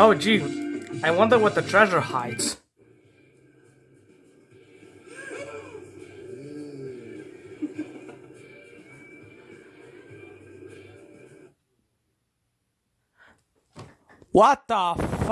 Oh gee, I wonder what the treasure hides. What the fuck?